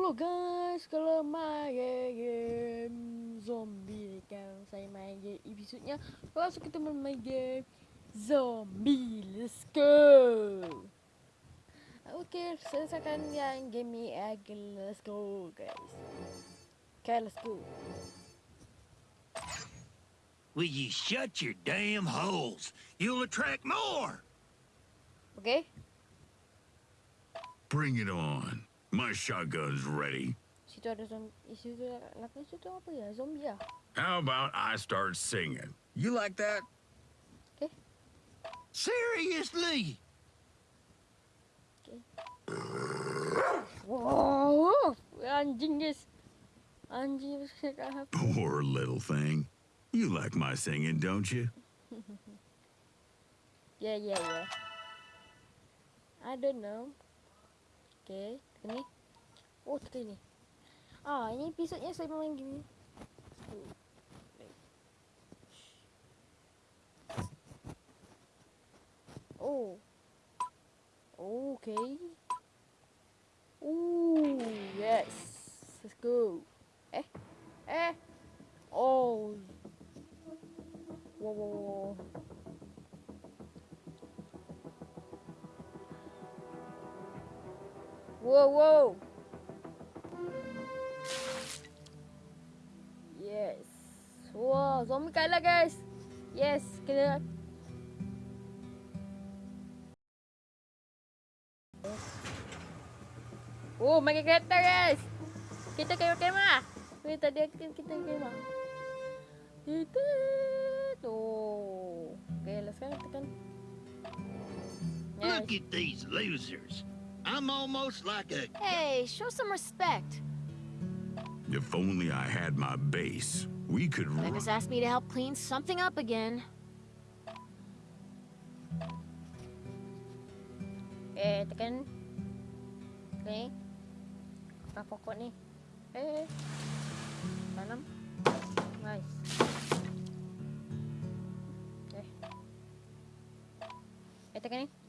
Hello guys, kalau main game zombie kan Saya main game episodnya Kalau suka teman main game zombie, let's go Okay, selesaikan yang game ni again, let's go guys Okay, let's go Will you shut your damn holes? You'll attract more. Okay, Bring it on. My shotgun's ready. situ ada zombie, situ belakang situ apa ya, zombie lah How about I start singing? You like that? Seriously? Wow, anjing guys Anjing cakap apa Poor little thing. You like my singing, don't you? Yeah, yeah, yeah. I don't know. Okay, ni. Oh, tekan ni. Ah, ini episodnya saya main game ni. Oh. Okay. Ooh, yes. Let's go. Eh? Eh? Oh. Whoa, whoa, whoa. Whoa, whoa. Yes. Wow, zombie kalah guys. Yes, kena. Oh, main kereta guys. Kita kena kemah. Weh, tadi kita kita kemah. Kita. Oh. Okay, let's go tekan. Look at these losers. I'm almost like a. Hey, show some respect. If only I had my base, we could run. Becca's asked me to help clean something up again. Eh, tekan. Ni. Apa pokok ni? Eh. Tanam. Nice. Eh. Eh, tekan ni.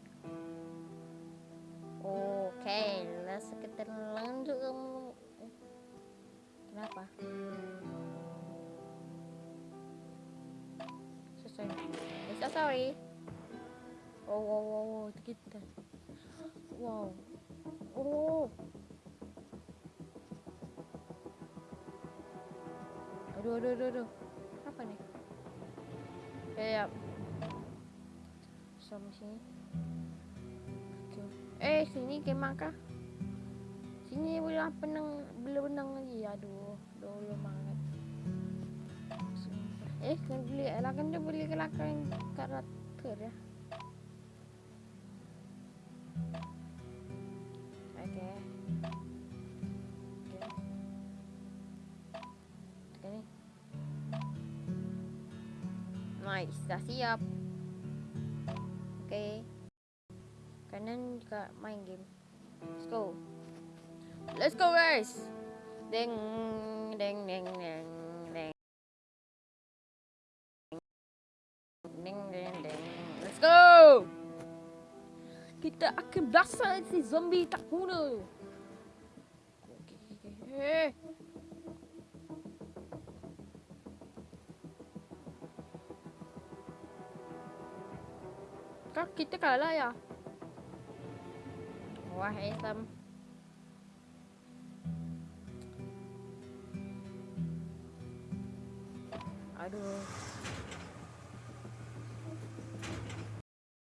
sekitar lengan tuh kamu. Kenapa? So sorry so sorry. Wow wow wow wow dikit wow. Oh. Aduh aduh aduh, aduh. apa nih? Kayak sama sini. Eh sini kayak maka Boleh penang, benang lagi. Aduh, dulu banget. Eh, kena beli, lah dia beli kelakar karakter ya. Nice, dah siap. Okay. Kanan juga main game. Let's go. Let's go guys. Deng deng. Let's go. Kita akan belasah si zombie tak. Eh. Kak kita kalah ya. Wah, Islam. Aduh.